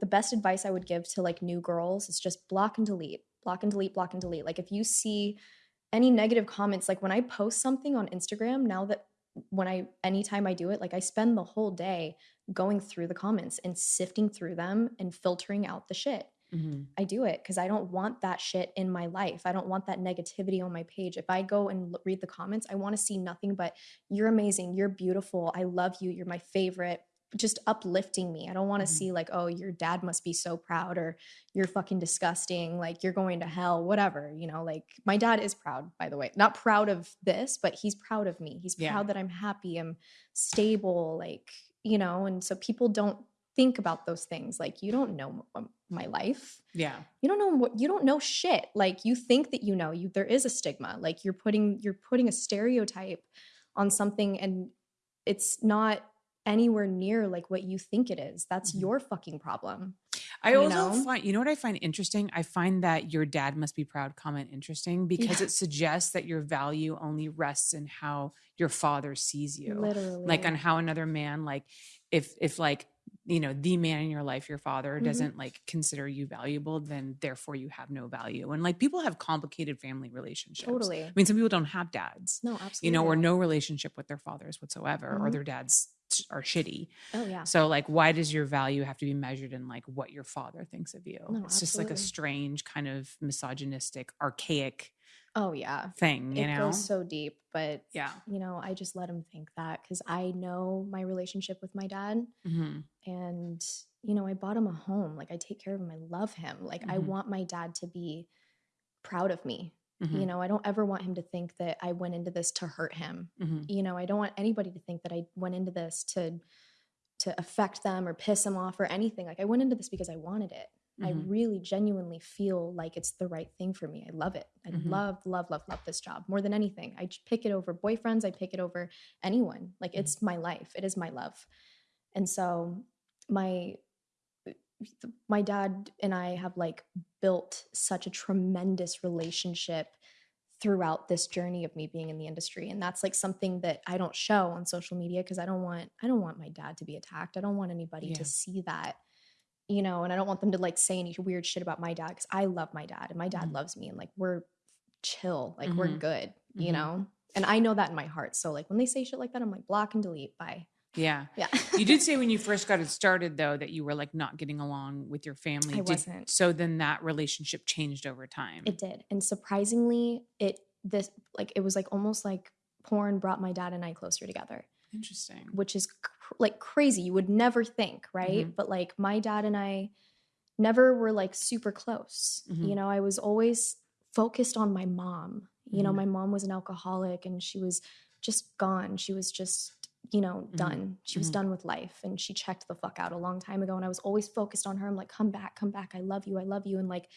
the best advice I would give to like new girls is just block and delete, block and delete, block and delete. Like if you see any negative comments, like when I post something on Instagram, now that when I anytime I do it, like I spend the whole day going through the comments and sifting through them and filtering out the shit. Mhm. I do it because I don't want that shit in my life. I don't want that negativity on my page. If I go and l- read the comments, I want to see nothing but you're amazing, you're beautiful, I love you, you're my favorite, just uplifting me. I don't want to Mhm. see like, oh, your dad must be so proud or you're fucking disgusting, like you're going to hell, whatever. You know, like my dad is proud, by the way. Not proud of this, but he's proud of me. He's Yeah. proud that I'm happy, I'm stable, like, you know, and so people don't think about those things. Like, you don't know my life Yeah. you don't know what you don't know shit like you think that you know you there is a stigma like you're putting you're putting a stereotype on something and it's not anywhere near like what you think it is that's Mhm. your fucking problem I you also know? find, you know what I find interesting? I find that your dad must be proud comment interesting because Yeah. it suggests that your value only rests in how your father sees you. literally Like on how another man, like if, if like, you know, the man in your life, your father Mhm. doesn't like consider you valuable, then therefore you have no value. And like people have complicated family relationships. totally I mean, some people don't have dads, no absolutely you know, or no relationship with their fathers whatsoever, or Mhm. their dads are shitty. oh yeah So like why does your value have to be measured in like what your father thinks of you? No, it's just like a strange kind of misogynistic, archaic oh yeah thing, you it know? goes so deep but yeah. you know i just let him think that because i know my relationship with my dad hmm and you know i bought him a home like i take care of him i love him like i Mhm. want my dad to be proud of me hmm you know i don't ever want him to think that i went into this to hurt him. Hmm you know i don't want anybody to think that i went into this to to affect them or piss them off or anything. Like i went into this because i wanted it. I Mhm. really genuinely feel like it's the right thing for me. I love it. I Mhm. love love love love this job more than anything. I pick it over boyfriends. I pick it over anyone. Like Mhm. it's my life. It is my love. And so my my dad and I have like built such a tremendous relationship throughout this journey of me being in the industry and that's like something that I don't show on social media because I don't want I don't want my dad to be attacked. I don't want anybody Yeah. to see that. You know, and I don't want them to like say any weird shit about my dad cuz I love my dad and my dad Mhm. loves me and like we're chill, like we're Mhm. good, you Mhm. know? And I know that in my heart. So like when they say shit like that I'm like block and delete, bye. Yeah. Yeah. You did say when you first got it started though that you were like not getting along with your family. I Did- wasn't. so then that relationship changed over time. It did. And surprisingly, it this like it was like almost like porn brought my dad and I closer together, Interesting. which is cr- like crazy. You would never think, right? Mhm. But like my dad and I never were like super close. Mhm. You know, I was always focused on my mom. You know, Mhm. my mom was an alcoholic and she was just gone. She was just you know, Mhm. done. She was Mhm. done with life and she checked the fuck out a long time ago. And I was always focused on her. I'm like, come back, come back. I love you. I love you. And like,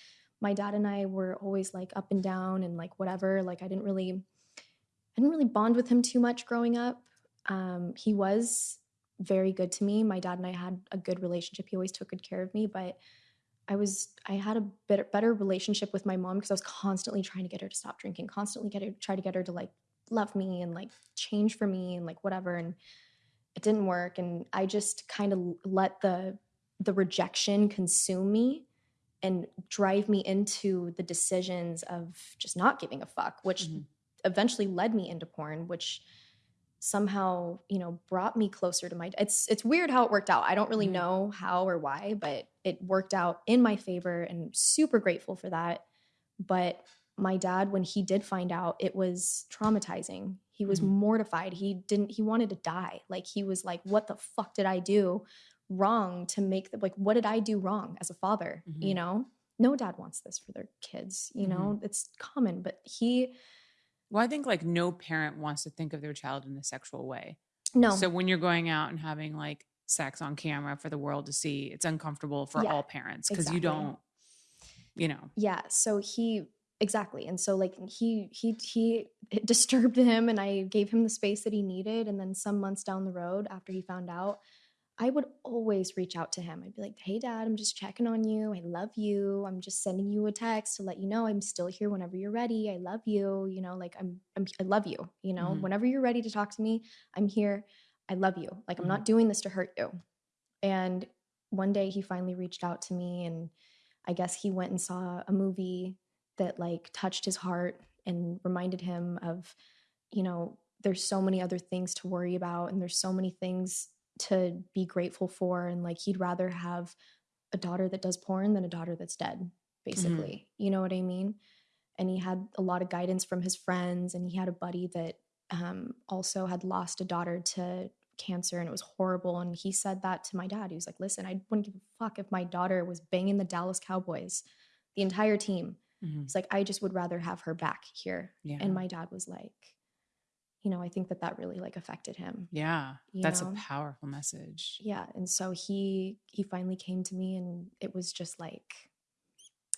my dad and I were always like up and down and like whatever. Like, I didn't really, I didn't really bond with him too much growing up. Um, he was very good to me. My dad and I had a good relationship. He always took good care of me, but I was I had a better better relationship with my mom because I was constantly trying to get her to stop drinking, constantly get her try to get her to like love me and like change for me and like whatever and it didn't work and I just kind of let the the rejection consume me and drive me into the decisions of just not giving a fuck which Mhm. eventually led me into porn which somehow you know brought me closer to my it's it's weird how it worked out i don't really Mhm. know how or why but it worked out in my favor and super grateful for that but my dad when he did find out it was traumatizing. He was Mhm. mortified. He didn't he wanted to die. Like he was like what the fuck did i do wrong to make the like what did i do wrong as a father? You Mhm. know? No dad wants this for their kids you know? It's common but he Well, I think like no parent wants to think of their child in a sexual way. no. So when you're going out and having like sex on camera for the world to see, it's uncomfortable for Yeah, all parents because you don't, you know. yeah so he exactly and so like he he he it disturbed him and i gave him the space that he needed and then some months down the road after he found out i would always reach out to him. I'd be like hey dad i'm just checking on you. I love you. I'm just sending you a text to let you know i'm still here whenever you're ready. I love you you know like i'm, I'm i love you you know? Mhm. whenever you're ready to talk to me i'm here. I love you. Like i'm not doing this to hurt you. And one day he finally reached out to me and I guess he went and saw a movie that like touched his heart and reminded him of, you know, there's so many other things to worry about and there's so many things to be grateful for and like he'd rather have a daughter that does porn than a daughter that's dead basically. You know what i mean? And he had a lot of guidance from his friends and he had a buddy that um, also had lost a daughter to cancer and it was horrible and he said that to my dad. He was like listen i wouldn't give a fuck if my daughter was banging the dallas cowboys the entire team Mhm. it's like i just would rather have her back here Yeah. and my dad was like you know i think that that really like affected him yeah. That's know? a powerful message. yeah and so he he finally came to me and it was just like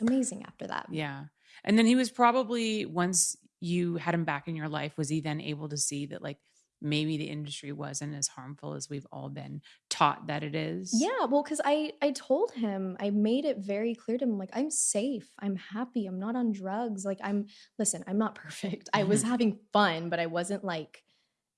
amazing after that Yeah. And then he was probably once you had him back in your life, was he then able to see that like maybe the industry wasn't as harmful as we've all been taught that it is? yeah well because i i told him i made it very clear to him like i'm safe i'm happy i'm not on drugs like i'm listen i'm not perfect i was having fun but i wasn't like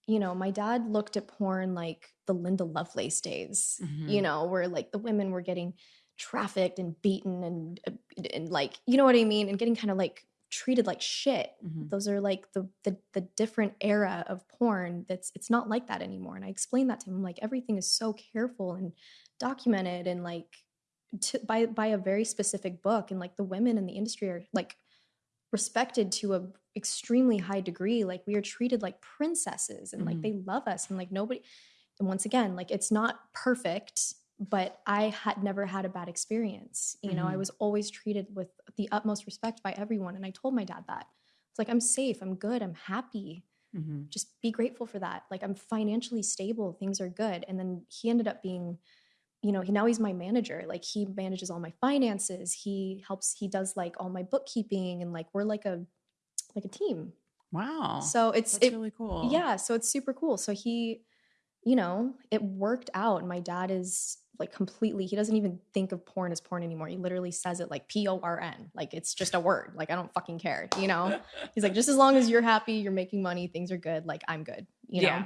you know my dad looked at porn like the linda lovelace days you Mhm. know where like the women were getting trafficked and beaten and uh, and like you know what i mean and getting kind of like treated like shit. Mhm. those are like the, the the different era of porn that's it's not like that anymore. And i explained that to him like everything is so careful and documented and like to, by by a very specific book. And like the women in the industry are like respected to a extremely high degree. Like we are treated like princesses and like Mhm. they love us and like nobody and once again like it's not perfect but i had never had a bad experience you know i Mhm. was always treated with the utmost respect by everyone and i told my dad that. It's like i'm safe i'm good i'm happy. Mhm. just be grateful for that. Like i'm financially stable things are good. And then he ended up being you know he now he's my manager. Like he manages all my finances. He helps he does like all my bookkeeping and like we're like a like a team. Wow. so it's That's it, really cool. yeah so it's super cool. So he you know it worked out. My dad is like completely he doesn't even think of porn as porn anymore. He literally says it like p-o-r-n like it's just a word. Like i don't fucking care you know? He's like just as long as you're happy you're making money things are good like i'm good you know? yeah.